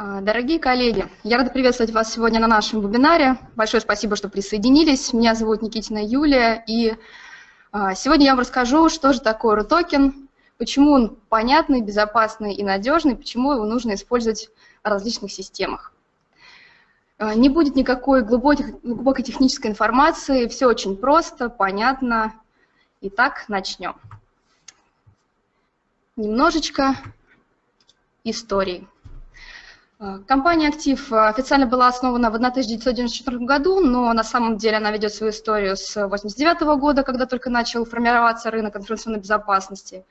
А, дорогие коллеги, я рада приветствовать вас сегодня на нашем вебинаре. Большое спасибо, что присоединились. Меня зовут Никитина Юлия, и а, сегодня я вам расскажу, что же такое RUTOKEN, почему он понятный, безопасный и надежный, почему его нужно использовать в различных системах. А, не будет никакой глубокой, глубокой технической информации, все очень просто, понятно. Итак, начнем. Немножечко истории. Э, компания «Актив» официально была основана в 1994 году, но на самом деле она ведет свою историю с 1989 года, когда только начал формироваться рынок информационной безопасности.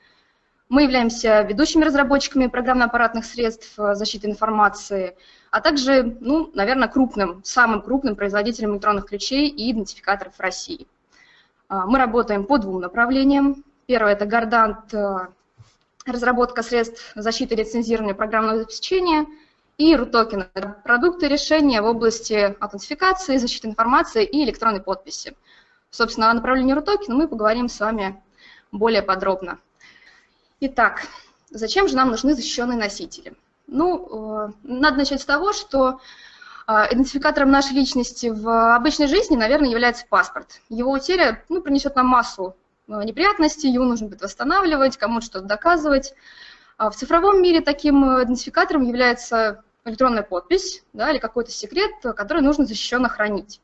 Мы являемся ведущими разработчиками программно-аппаратных средств э, защиты информации, а также, ну, наверное, крупным, самым крупным производителем электронных ключей и идентификаторов в России. Э, мы работаем по двум направлениям. Первое – это Гордант, разработка средств защиты лицензирования программного обеспечения – и RUTOKEN – продукты решения в области аутентификации, защиты информации и электронной подписи. Собственно, о направлении RUTOKEN мы поговорим с вами более подробно. Итак, зачем же нам нужны защищенные носители? Ну, э, надо начать с того, что э, идентификатором нашей личности в обычной жизни, наверное, является паспорт. Его утеря ну, принесет нам массу э, неприятностей, его нужно будет восстанавливать, кому-то что-то доказывать. А в цифровом мире таким идентификатором является электронная подпись да, или какой-то секрет, который нужно защищенно хранить.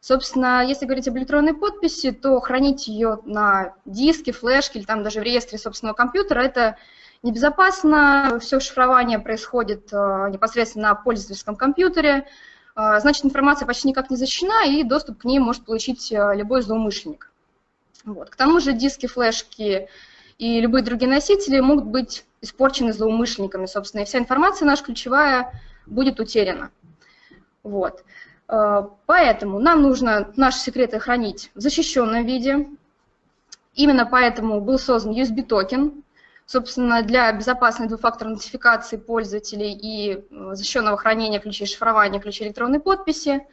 Собственно, если говорить об электронной подписи, то хранить ее на диске, флешке или там даже в реестре собственного компьютера – это небезопасно. Все шифрование происходит э, непосредственно на пользовательском компьютере. Э, значит, информация почти никак не защищена, и доступ к ней может получить э, любой злоумышленник. Вот. К тому же диски, флешки и любые другие носители могут быть испорчены злоумышленниками, собственно, и вся информация наша ключевая будет утеряна. Вот. Э, поэтому нам нужно наши секреты хранить в защищенном виде. Именно поэтому был создан USB-токен, собственно, для безопасной двухфакторной нотификации пользователей и э, защищенного хранения ключей шифрования, ключей электронной подписи.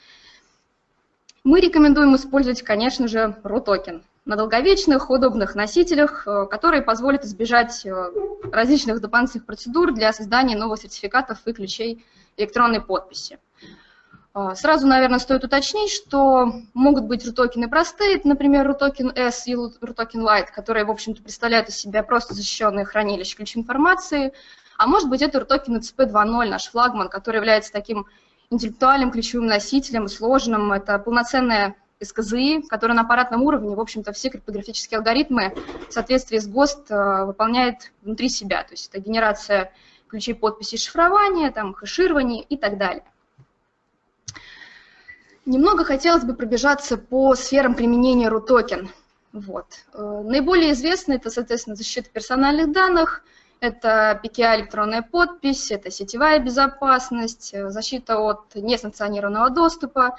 Мы рекомендуем использовать, конечно же, Рутокен на долговечных, удобных носителях, э, которые позволят избежать э, различных дополнительных процедур для создания новых сертификатов и ключей электронной подписи. Э, сразу, наверное, стоит уточнить, что могут быть рутокены простые, например, рутокен S и рутокен Lite, которые, в общем-то, представляют из себя просто защищенные хранилища ключевой информации, а может быть, это рутокен CP 2.0, наш флагман, который является таким интеллектуальным ключевым носителем, сложным. Это полноценная СКЗИ, который на аппаратном уровне, в общем-то, все криптографические алгоритмы в соответствии с ГОСТ э, выполняет внутри себя. То есть это генерация ключей подписи шифрования, там, хэширование и так далее. Немного хотелось бы пробежаться по сферам применения RUTOKEN. Вот. Э, наиболее известно это, соответственно, защита персональных данных, это PKI электронная подпись, это сетевая безопасность, э, защита от несанкционированного доступа,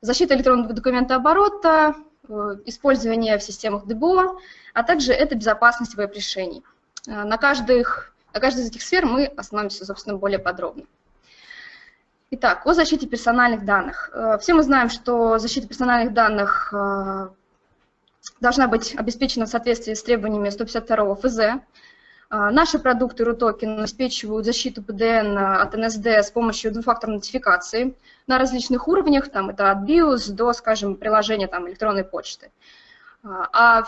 защита электронного документа оборота, э, использование в системах ДБО, а также это безопасность веб-решений. Э, на, каждых, на каждой из этих сфер мы остановимся, собственно, более подробно. Итак, о защите персональных данных. Э, все мы знаем, что защита персональных данных должна быть обеспечена в соответствии с требованиями 152 ФЗ. Наши продукты RUTOKEN обеспечивают защиту ПДН от НСД с помощью двухфакторной нотификации на различных уровнях, там это от BIOS до, скажем, приложения там, электронной почты. А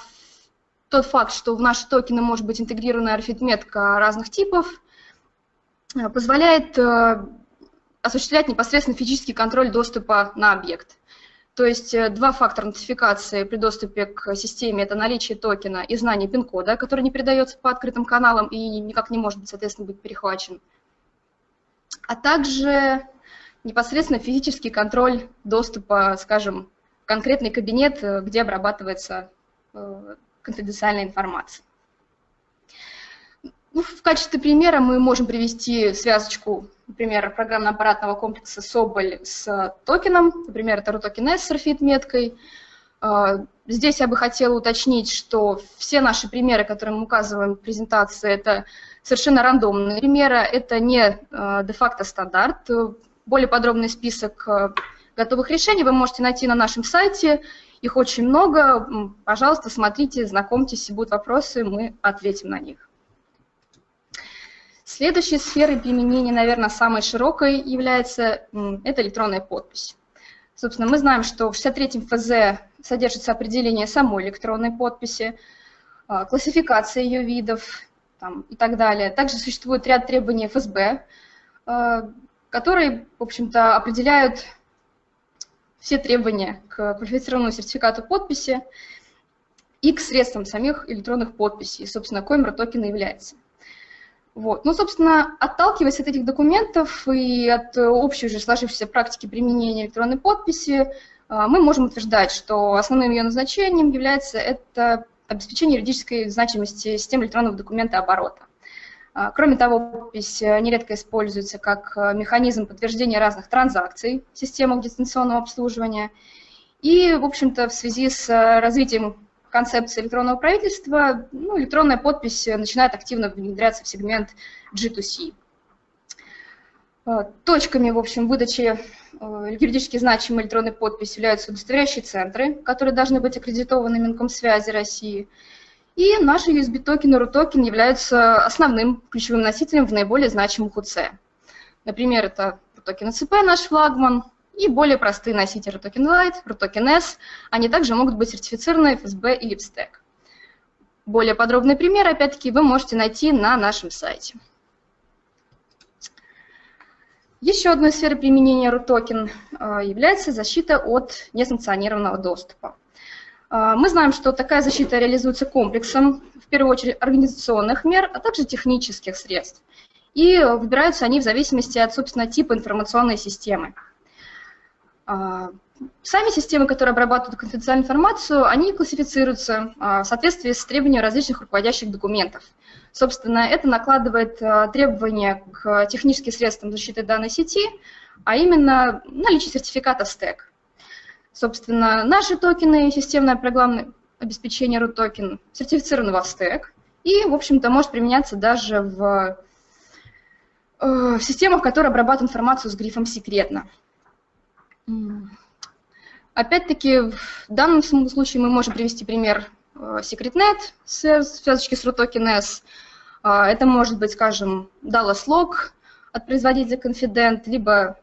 тот факт, что в наши токены может быть интегрирована арифметка разных типов, позволяет э, осуществлять непосредственно физический контроль доступа на объект. То есть э, два фактора нотификации при доступе к системе – это наличие токена и знание пин-кода, который не передается по открытым каналам и никак не может, соответственно, быть перехвачен. А также непосредственно физический контроль доступа, скажем, в конкретный кабинет, э, где обрабатывается э, конфиденциальная информация. Ну, в качестве примера мы можем привести связочку, например, программно-аппаратного комплекса Соболь с токеном, например, это RUTOKEN S с RFID-меткой. А, здесь я бы хотела уточнить, что все наши примеры, которые мы указываем в презентации, это совершенно рандомные примеры, это не а, де-факто стандарт. Более подробный список готовых решений вы можете найти на нашем сайте, их очень много. Пожалуйста, смотрите, знакомьтесь, если будут вопросы, мы ответим на них. Следующей сферой применения, наверное, самой широкой является это электронная подпись. Собственно, мы знаем, что в 63-м ФЗ содержится определение самой электронной подписи, а, классификация ее видов там, и так далее. Также существует ряд требований ФСБ, а, которые, в общем-то, определяют все требования к квалифицированному сертификату подписи и к средствам самих электронных подписей, собственно, коим RTOKEN является. Вот. Ну, собственно, отталкиваясь от этих документов и от общей уже сложившейся практики применения электронной подписи, а, мы можем утверждать, что основным ее назначением является это обеспечение юридической значимости системы электронного документа оборота. А, кроме того, подпись нередко используется как механизм подтверждения разных транзакций в системах дистанционного обслуживания. И, в общем-то, в связи с развитием концепции электронного правительства, ну, электронная подпись начинает активно внедряться в сегмент G2C. Э, точками, в общем, выдачи э, юридически значимой электронной подписи являются удостоверяющие центры, которые должны быть аккредитованы Минкомсвязи России. И наши USB-токены, Рутокен являются основным ключевым носителем в наиболее значимых УЦ. Например, Рутокен ЭЦП, наш флагман, и более простые носители RTOKEN Lite, RTOKEN S, они также могут быть сертифицированы FSB и LipStack. Более подробный пример, опять-таки, вы можете найти на нашем сайте. Еще одной сферой применения RUTOKEN э, является защита от несанкционированного доступа. Э, мы знаем, что такая защита реализуется комплексом, в первую очередь, организационных мер, а также технических средств. И выбираются они в зависимости от, собственно, типа информационной системы. А, сами системы, которые обрабатывают конфиденциальную информацию, они классифицируются а, в соответствии с требованиями различных руководящих документов. Собственно, это накладывает а, требования к техническим средствам защиты данной сети, а именно наличие сертификата стек. Собственно, наши токены, системное программное обеспечение root токен сертифицированы во стек и, в общем-то, может применяться даже в, э, в системах, которые обрабатывают информацию с грифом «секретно». Опять-таки, в данном случае мы можем привести пример э, SecretNet, связочки с RUTOKEN-S. А, это может быть, скажем, Dallas Log от производителя Confident, либо,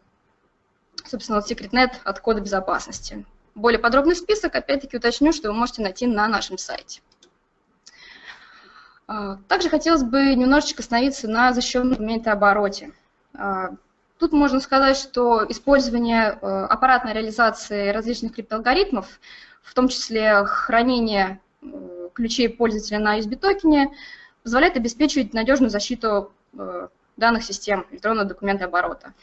собственно, SecretNet от кода безопасности. Более подробный список, опять-таки, уточню, что вы можете найти на нашем сайте. А, также хотелось бы немножечко остановиться на защищенном документе обороте. Тут можно сказать, что использование э, аппаратной реализации различных криптоалгоритмов, в том числе хранение э, ключей пользователя на USB-токене, позволяет обеспечивать надежную защиту э, данных систем электронного документа оборота.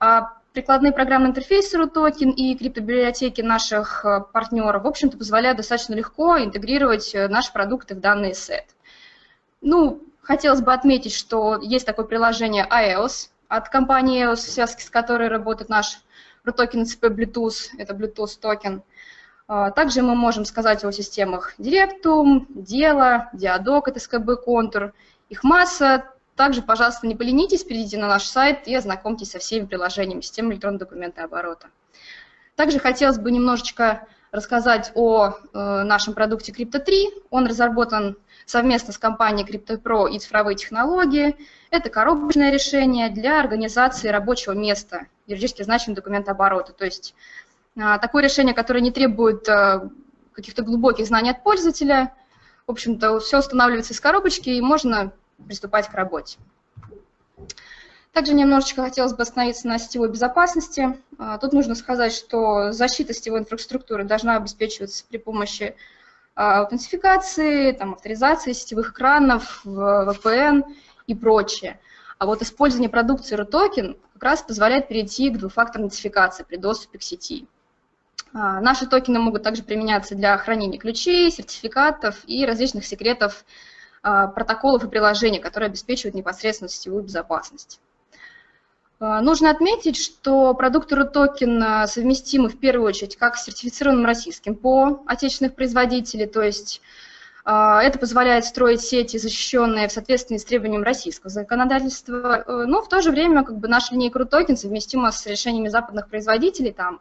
А прикладные программные интерфейсы RUTOKEN и криптобиблиотеки наших партнеров, в общем-то, позволяют достаточно легко интегрировать наши продукты в данный сет. Ну, хотелось бы отметить, что есть такое приложение iOS, от компании в связке с которой работает наш токен CP Bluetooth, это Bluetooth токен. А, также мы можем сказать о системах Directum, Дело, Диадок, это СКБ Контур. Их масса. Также, пожалуйста, не поленитесь, перейдите на наш сайт и ознакомьтесь со всеми приложениями системы электронного документооборота. Также хотелось бы немножечко рассказать о э, нашем продукте Crypto3. Он разработан совместно с компанией CryptoPro и цифровые технологии. Это коробочное решение для организации рабочего места, юридически значимый документ оборота. То есть а, такое решение, которое не требует а, каких-то глубоких знаний от пользователя. В общем-то, все устанавливается из коробочки, и можно приступать к работе. Также немножечко хотелось бы остановиться на сетевой безопасности. А, тут нужно сказать, что защита сетевой инфраструктуры должна обеспечиваться при помощи аутентификации, там, авторизации сетевых экранов, VPN и прочее. А вот использование продукции RUTOKEN как раз позволяет перейти к двухфакторной идентификации при доступе к сети. А, наши токены могут также применяться для хранения ключей, сертификатов и различных секретов а, протоколов и приложений, которые обеспечивают непосредственно сетевую безопасность. А, нужно отметить, что продукты RUTOKEN совместимы в первую очередь как с сертифицированным российским по отечественных производителей, то есть а, это позволяет строить сети, защищенные в соответствии с требованием российского законодательства, э, но в то же время как бы наша линейка RUTOKEN совместима с решениями западных производителей, там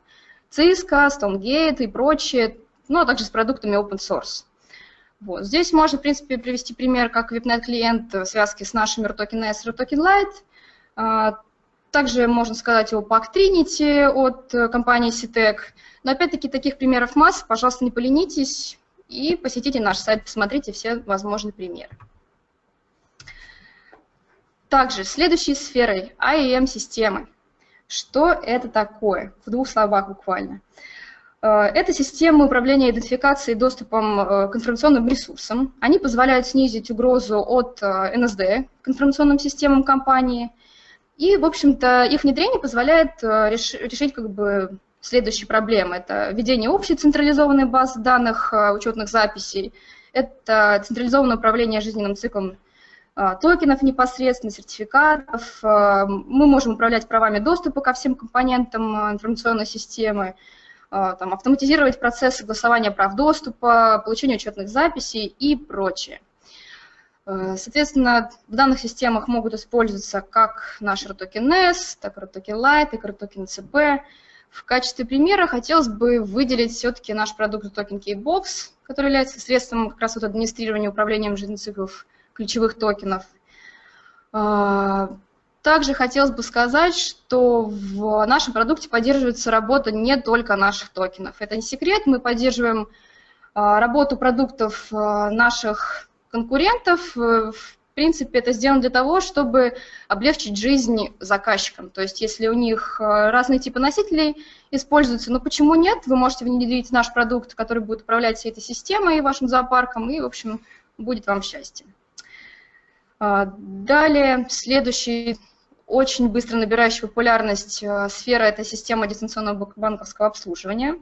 Cisco, Stonegate и прочее, ну а также с продуктами open source. Вот. Здесь можно, в принципе, привести пример, как VIPNet клиент в связке с нашими RTOKEN S и RTOKEN Lite. Также можно сказать о Pack Trinity от компании CITEC. Но опять-таки таких примеров масса, пожалуйста, не поленитесь и посетите наш сайт, посмотрите все возможные примеры. Также следующей сферой IAM-системы. Что это такое? В двух словах буквально. Э, это системы управления идентификацией и доступом э, к информационным ресурсам. Они позволяют снизить угрозу от НСД э, к информационным системам компании. И, в общем-то, их внедрение позволяет решить как бы следующие проблемы. Это введение общей централизованной базы данных учетных записей, это централизованное управление жизненным циклом токенов непосредственно, сертификатов. Мы можем управлять правами доступа ко всем компонентам информационной системы, там, автоматизировать процесс согласования прав доступа, получения учетных записей и прочее. Соответственно, в данных системах могут использоваться как наш RTOKEN S, так и RTOKEN Lite, и RTOKEN CP. В качестве примера хотелось бы выделить все-таки наш продукт Token Keybox, который является средством как раз вот администрирования управлением жизненных циклов ключевых токенов. А, также хотелось бы сказать, что в нашем продукте поддерживается работа не только наших токенов. Это не секрет, мы поддерживаем а, работу продуктов наших конкурентов. В принципе, это сделано для того, чтобы облегчить жизнь заказчикам. То есть, если у них разные типы носителей используются, ну почему нет? Вы можете внедрить наш продукт, который будет управлять всей этой системой, вашим зоопарком, и, в общем, будет вам счастье. А, далее, следующий очень быстро набирающий популярность а, сфера – это система дистанционного банковского обслуживания.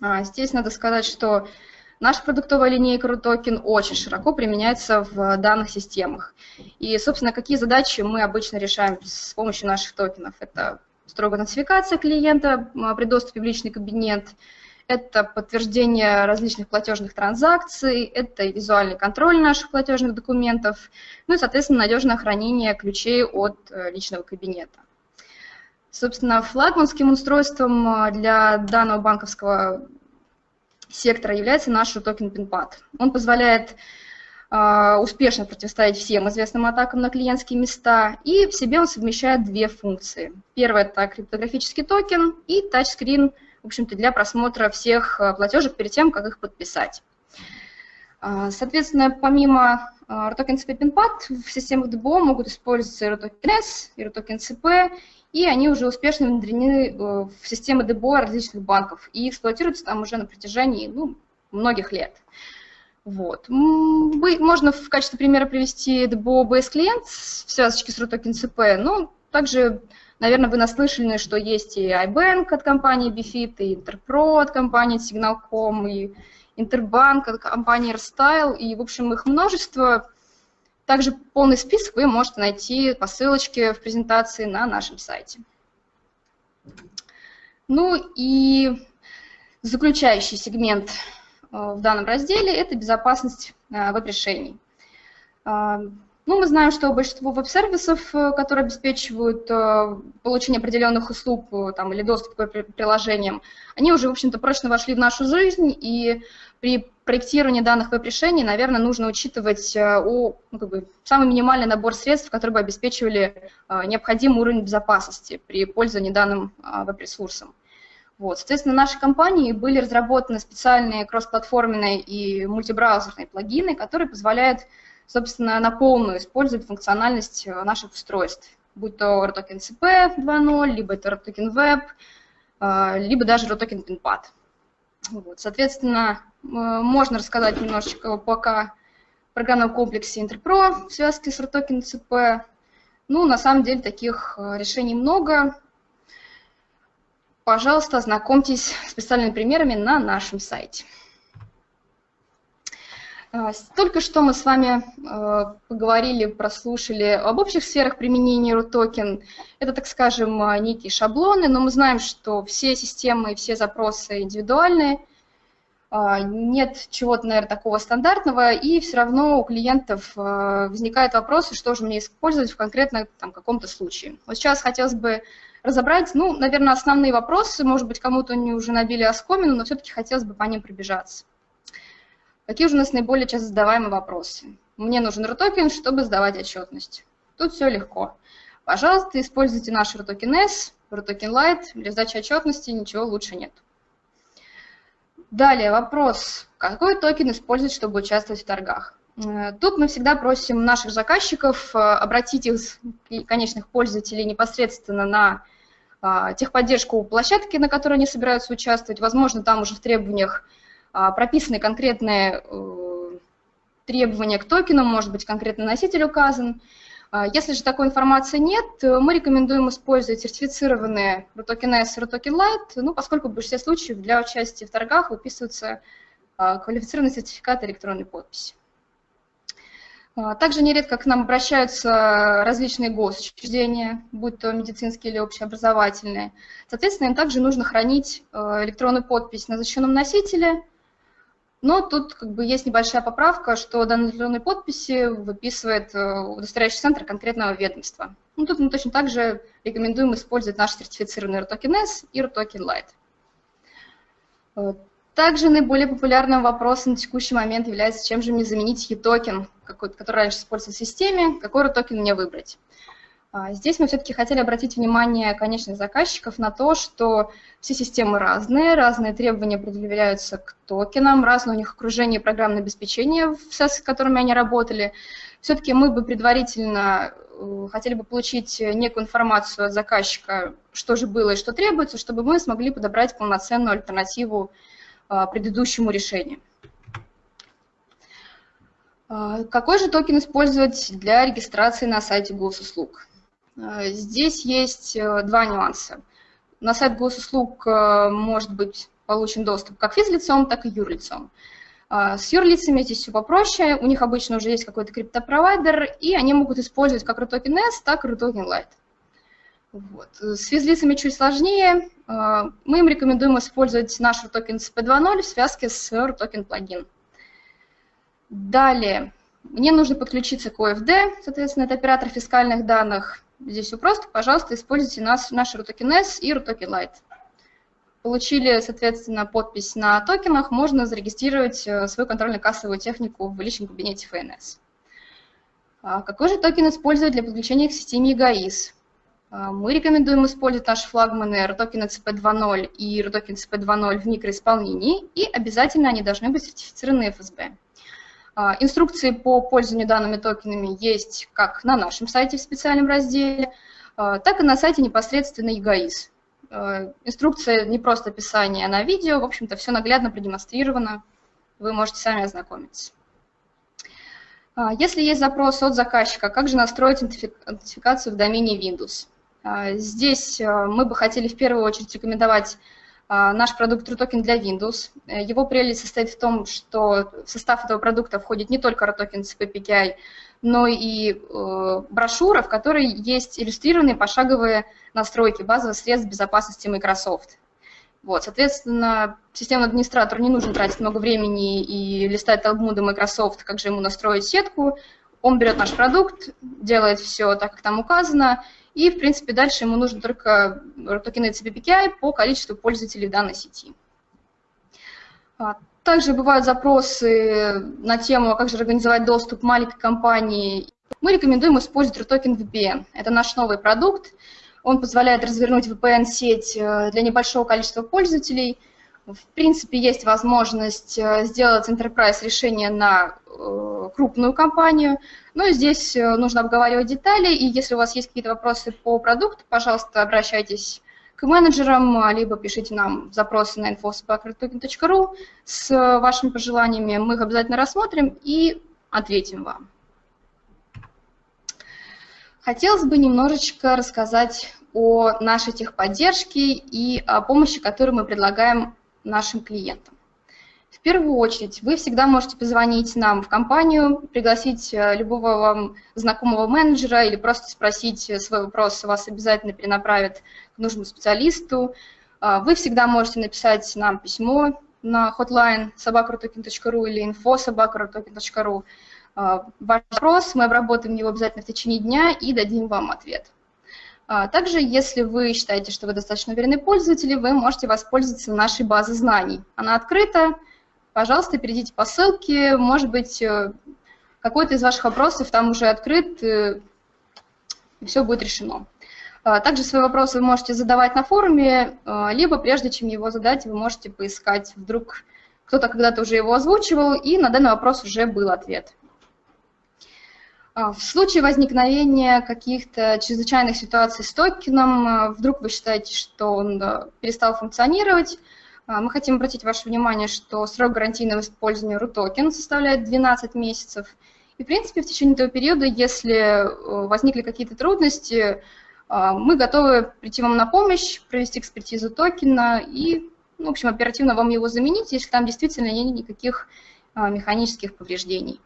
А, здесь надо сказать, что наша продуктовая линейка RUTOKEN очень широко применяется в данных системах. И, собственно, какие задачи мы обычно решаем с помощью наших токенов? Это строгая нотификация клиента при доступе в личный кабинет – это подтверждение различных платежных транзакций, это визуальный контроль наших платежных документов, ну и, соответственно, надежное хранение ключей от э, личного кабинета. Собственно, флагманским устройством э, для данного банковского сектора является наш токен PinPad. Он позволяет э, успешно противостоять всем известным атакам на клиентские места, и в себе он совмещает две функции. Первая – это криптографический токен и тачскрин – в общем-то, для просмотра всех э, платежек перед тем, как их подписать. А, соответственно, помимо Рутокен ЭЦП PINPad в системах ДБО могут использоваться Рутокен S, Рутокен ЭЦП, и они уже успешно внедрены э, в системы ДБО различных банков и эксплуатируются там уже на протяжении ну, многих лет. Вот. Можно в качестве примера привести DBO BS клиент в связочке с RTOKEN CP, но также Наверное, вы наслышаны, что есть и iBank от компании Bifit, и Interpro от компании Signal.com, и Интербанк от компании AirStyle, и, в общем, их множество. Также полный список вы можете найти по ссылочке в презентации на нашем сайте. Ну и заключающий сегмент э, в данном разделе – это безопасность э, веб-решений. Э, ну, мы знаем, что большинство веб-сервисов, которые обеспечивают получение определенных услуг там, или доступ к приложениям, они уже, в общем-то, прочно вошли в нашу жизнь, и при проектировании данных веб-решений, наверное, нужно учитывать о, ну, как бы, самый минимальный набор средств, которые бы обеспечивали необходимый уровень безопасности при пользовании данным веб-ресурсом. Вот. Соответственно, в нашей компании были разработаны специальные кроссплатформенные и мультибраузерные плагины, которые позволяют собственно, на полную использует функциональность э, наших устройств, будь то RTOKEN CP 2.0, либо это RTOKEN Web, э, либо даже RTOKEN PinPad. Вот, соответственно, э, можно рассказать немножечко пока программном комплексе Interpro в связке с RTOKEN CP. Ну, на самом деле, таких решений много. Пожалуйста, ознакомьтесь с специальными примерами на нашем сайте. А, только что мы с вами а, поговорили, прослушали об общих сферах применения RUTOKEN. Это, так скажем, а, некие шаблоны, но мы знаем, что все системы и все запросы индивидуальные. Нет чего-то, наверное, такого стандартного, и все равно у клиентов возникают вопросы, что же мне использовать в конкретно там, каком-то случае. Вот сейчас хотелось бы разобрать, ну, наверное, основные вопросы, может быть, кому-то они уже набили оскомину, но все-таки хотелось бы по ним пробежаться. Какие же у нас наиболее часто задаваемые вопросы? Мне нужен RTOKEN, чтобы сдавать отчетность. Тут все легко. Пожалуйста, используйте наш RTOKEN S, RTOKEN Lite. Для сдачи отчетности ничего лучше нет. Далее вопрос. Какой токен использовать, чтобы участвовать в торгах? Э, тут мы всегда просим наших заказчиков э, обратить их, конечных пользователей, непосредственно на а, техподдержку площадки, на которой они собираются участвовать. Возможно, там уже в требованиях прописаны конкретные э, требования к токенам, может быть, конкретный носитель указан. А, если же такой информации нет, мы рекомендуем использовать сертифицированные RUTOKEN S и RUTOKEN Lite, ну, поскольку в большинстве случаев для участия в торгах выписываются квалифицированный сертификат электронной подписи. А, также нередко к нам обращаются различные госучреждения, будь то медицинские или общеобразовательные. Соответственно, им также нужно хранить э, электронную подпись на защищенном носителе, но тут как бы есть небольшая поправка, что данные электронные подписи выписывает э, удостоверяющий центр конкретного ведомства. Ну, тут мы точно так же рекомендуем использовать наш сертифицированный Рутокен S и Рутокен Lite. Э, также наиболее популярным вопросом на текущий момент является, чем же мне заменить eToken, который раньше использовался в системе, какой токен мне выбрать. А, здесь мы все-таки хотели обратить внимание конечных заказчиков на то, что все системы разные, разные требования предъявляются к токенам, разное у них окружение программное обеспечение, с которыми они работали. Все-таки мы бы предварительно э, хотели бы получить некую информацию от заказчика, что же было и что требуется, чтобы мы смогли подобрать полноценную альтернативу а, предыдущему решению. А, какой же токен использовать для регистрации на сайте госуслуг? А, здесь есть э, два нюанса. На сайт госуслуг э, может быть получен доступ как физлицом, так и юрлицом. С юрлицами здесь все попроще, у них обычно уже есть какой-то криптопровайдер, и они могут использовать как RUTOKEN S, так и RUTOKEN Lite. Вот. С физлицами чуть сложнее. Мы им рекомендуем использовать наш RTOKEN CP2.0 в связке с RTOKEN плагин. Далее, мне нужно подключиться к OFD, соответственно, это оператор фискальных данных. Здесь все просто, пожалуйста, используйте наш, наш RTOKEN S и RTOKEN Lite. Получили, соответственно, подпись на токенах, можно зарегистрировать э, свою контрольно-кассовую технику в личном кабинете ФНС. А какой же токен использовать для подключения к системе EGAIS? А, мы рекомендуем использовать наши флагманы RTOKEN CP2.0 и RTOKEN CP2.0 в микроисполнении, и обязательно они должны быть сертифицированы FSB. А, инструкции по пользованию данными токенами есть как на нашем сайте в специальном разделе, а, так и на сайте непосредственно ЕГАИС. Инструкция не просто описание, а на видео, в общем-то, все наглядно продемонстрировано, вы можете сами ознакомиться. Если есть запрос от заказчика, как же настроить идентификацию в домене Windows? А, здесь а, мы бы хотели в первую очередь рекомендовать а, наш продукт RUTOKEN для Windows. Э, его прелесть состоит в том, что в состав этого продукта входит не только RUTOKEN CPPKI, но и э, брошюра, в которой есть иллюстрированные пошаговые настройки базовых средств безопасности Microsoft. Вот, соответственно, системному администратору не нужно тратить много времени и листать талмуды Microsoft, как же ему настроить сетку. Он берет наш продукт, делает все так, как там указано, и, в принципе, дальше ему нужно только токены CPPKI по количеству пользователей данной сети. А, также бывают запросы на тему, как же организовать доступ маленькой компании. Мы рекомендуем использовать RUTOKEN VPN. Это наш новый продукт. Он позволяет развернуть VPN-сеть э, для небольшого количества пользователей. В принципе, есть возможность э, сделать enterprise решение на э, крупную компанию, но здесь э, нужно обговаривать детали, и если у вас есть какие-то вопросы по продукту, пожалуйста, обращайтесь к менеджерам, либо пишите нам запросы на info.sparktoken.ru с вашими пожеланиями, мы их обязательно рассмотрим и ответим вам. Хотелось бы немножечко рассказать о нашей техподдержке и о помощи, которую мы предлагаем нашим клиентам. В первую очередь, вы всегда можете позвонить нам в компанию, пригласить э, любого вам знакомого менеджера или просто спросить э, свой вопрос, вас обязательно перенаправят к нужному специалисту. А, вы всегда можете написать нам письмо на hotline собакарутокин.ру или info собакарутокин.ру. А, ваш вопрос, мы обработаем его обязательно в течение дня и дадим вам ответ. А, также, если вы считаете, что вы достаточно уверенный пользователь, вы можете воспользоваться нашей базой знаний. Она открыта, пожалуйста, перейдите по ссылке, может быть, какой-то из ваших вопросов там уже открыт, и все будет решено. Также свои вопросы вы можете задавать на форуме, либо прежде чем его задать, вы можете поискать, вдруг кто-то когда-то уже его озвучивал, и на данный вопрос уже был ответ. А, в случае возникновения каких-то чрезвычайных ситуаций с токеном, а, вдруг вы считаете, что он перестал функционировать, а, мы хотим обратить ваше внимание, что срок гарантийного использования RUTOKEN составляет 12 месяцев. И, в принципе, в течение этого периода, если э, возникли какие-то трудности, мы готовы прийти вам на помощь, провести экспертизу токена и, ну, в общем, оперативно вам его заменить, если там действительно нет никаких механических повреждений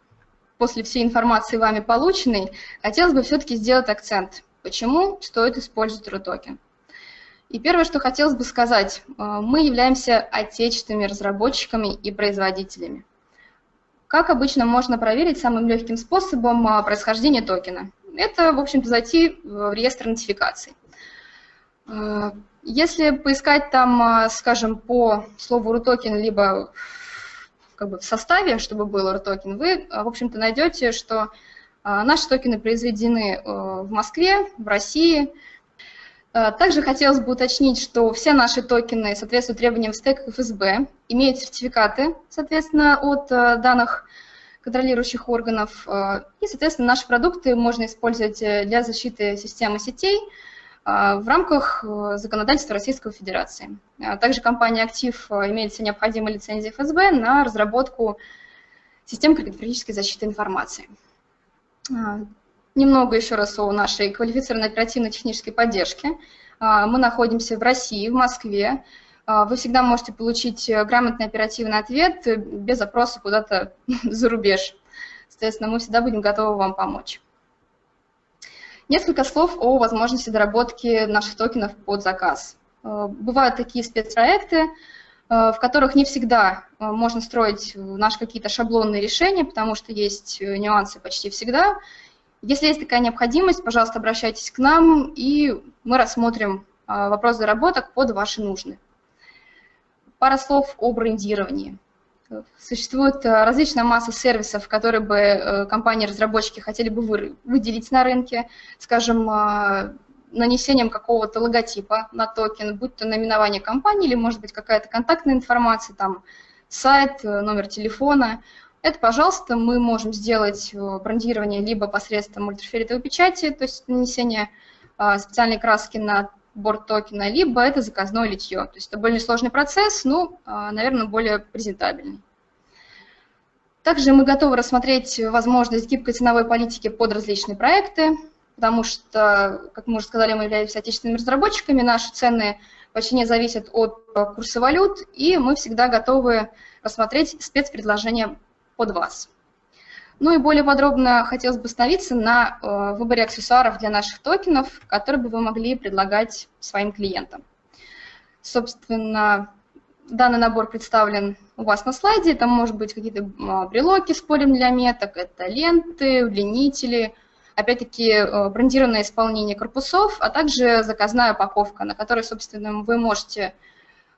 после всей информации вами полученной, хотелось бы все-таки сделать акцент, почему стоит использовать RUTOKEN. И первое, что хотелось бы сказать, э, мы являемся отечественными разработчиками и производителями. Как обычно можно проверить самым легким способом э, происхождение токена? Это, в общем-то, зайти в реестр нотификаций. Э, если поискать там, скажем, по слову RUTOKEN, либо как бы в составе, чтобы был RTOKEN, вы, в общем-то, найдете, что наши токены произведены в Москве, в России. Э, также хотелось бы уточнить, что все наши токены соответствуют требованиям стека ФСБ, имеют сертификаты, соответственно, от э, данных контролирующих органов. И, соответственно, наши продукты можно использовать для защиты системы сетей, в рамках э, законодательства Российской Федерации. Также компания «Актив» э, имеет все необходимые лицензии ФСБ на разработку систем криптографической защиты информации. А, немного еще раз о нашей квалифицированной оперативно-технической поддержке. Мы находимся в России, в Москве. Вы всегда можете получить э, грамотный оперативный ответ без запроса куда-то за рубеж. Соответственно, мы всегда будем готовы вам помочь. Несколько слов о возможности доработки наших токенов под заказ. Э, бывают такие спецпроекты, э, в которых не всегда э, можно строить наши какие-то шаблонные решения, потому что есть нюансы почти всегда. Если есть такая необходимость, пожалуйста, обращайтесь к нам, и мы рассмотрим вопрос доработок под ваши нужды. Пара слов о брендировании. Существует э, различная масса сервисов, которые бы э, компании-разработчики хотели бы выделить на рынке, скажем, э, нанесением какого-то логотипа на токен, будь то наименование компании или, может быть, какая-то контактная информация, там, сайт, номер телефона. Это, пожалуйста, мы можем сделать брендирование либо посредством ультрафиолетовой печати, то есть нанесение специальной краски на борт токена, либо это заказное литье. То есть это более сложный процесс, но, а, наверное, более презентабельный. Также мы готовы рассмотреть возможность гибкой ценовой политики под различные проекты, потому что, как мы уже сказали, мы являемся отечественными разработчиками, наши цены почти не зависят от курса валют, и мы всегда готовы рассмотреть спецпредложения под вас. Ну и более подробно хотелось бы остановиться на э, выборе аксессуаров для наших токенов, которые бы вы могли предлагать своим клиентам. Собственно, данный набор представлен у вас на слайде. Там может быть какие-то а, брелоки с для меток, это ленты, удлинители, опять-таки э, брендированное исполнение корпусов, а также заказная упаковка, на которой, собственно, вы можете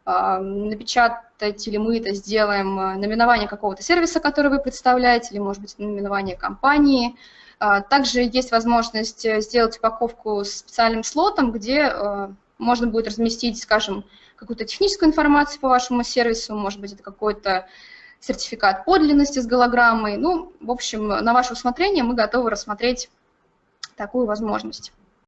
напечатать или мы это сделаем а, наименование какого-то сервиса, который вы представляете, или, может быть, наименование компании. А, также есть возможность сделать упаковку с специальным слотом, где можно будет разместить, скажем, какую-то техническую информацию по вашему сервису, может быть, это какой-то сертификат подлинности с голограммой. Ну, в общем, на ваше усмотрение мы готовы рассмотреть такую возможность.